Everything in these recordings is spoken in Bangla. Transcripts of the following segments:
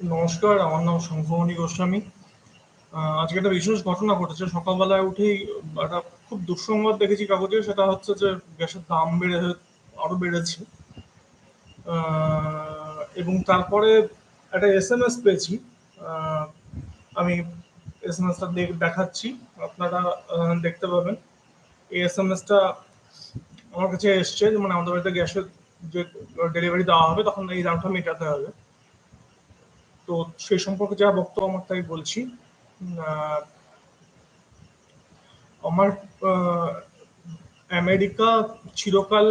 নমস্কার, আমার নাম শঙ্খমণি গোস্বামী। আজকে একটা বিশেষ ঘটনা ঘটেছে। সকালবেলায় উঠেই একটা খুব দুঃসংবাদ দেখেছি কাগজে। সেটা হচ্ছে যে গ্যাসের দাম বেড়ে আরও বেড়েছে। এবং তারপরে একটা এসএমএস পেয়েছি। আ আমি এসএমএসটা দে দেখাচ্ছি। আপনারা দেখতে পাবেন। এই এস এম এসটা আমার কাছে এসছে মানে আমাদের বাড়িতে গ্যাসের যে ডেলিভারি দেওয়া হবে তখন এই দামটা মেটাতে হবে। তো সেই সম্পর্কে যা বক্তব্য আমার তাই বলছি। আমার আমেরিকা চিরকাল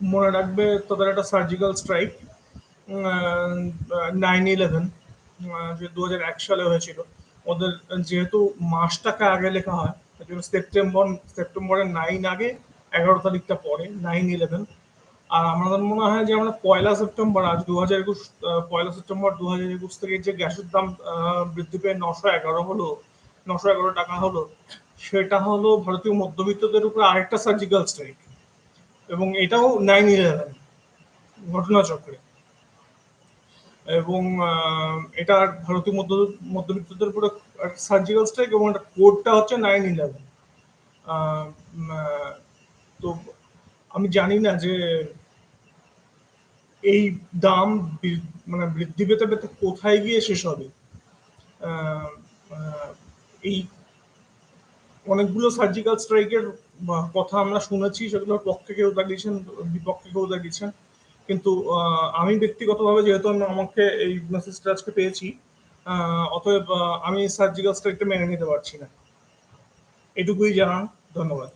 মনে রাখবে তাদের একটা সার্জিক্যাল স্ট্রাইক 9/11 আ যে ২০০১ সালে হয়েছিল। ওদের যেহেতু মাসটাকে আগে লেখা হয়, সেপ্টেম্বর সেপ্টেম্বরের নাইন আগে ১১ তারিখটা পরে 9/11 আর আমাদের মনে হয় যে আমরা পয়লা সেপ্টেম্বর আজ দু হাজার একুশ পয়লা সেপ্টেম্বর ২০২১ থেকে যে গ্যাসের দাম বৃদ্ধি পেয়ে ৯১১ হলো, ৳৯১১ হলো, সেটা হলো ভারতীয় মধ্যবিত্তদের উপরে আরেকটা সার্জিক্যাল স্ট্রাইক। এবং এটাও 9/11 ঘটনাচক্রে। এবং এটা ভারতীয় মধ্য মধ্যবিত্তদের উপরে একটা সার্জিক্যাল স্ট্রাইক এবং এটা কোডটা হচ্ছে 9/11 আ মা তো আমি জানি না যে এই দাম মানে বৃদ্ধি পেতে, পেতে কোথায় গিয়ে শেষ হবে। এই অনেকগুলো সার্জিক্যাল স্ট্রাইকের কথা আমরা শুনেছি সেগুলোর পক্ষে কেউ দাঁড়িয়েছেন, বিপক্ষে কেউ দাঁড়িয়েছেন। কিন্তু আমি ব্যক্তিগতভাবে যেহেতু আমি আমাকে এই মেসেজটা আজকে পেয়েছি, অতএব আমি সার্জিক্যাল স্ট্রাইকটা মেনে নিতে পারছি না। এটুকুই জানান। ধন্যবাদ।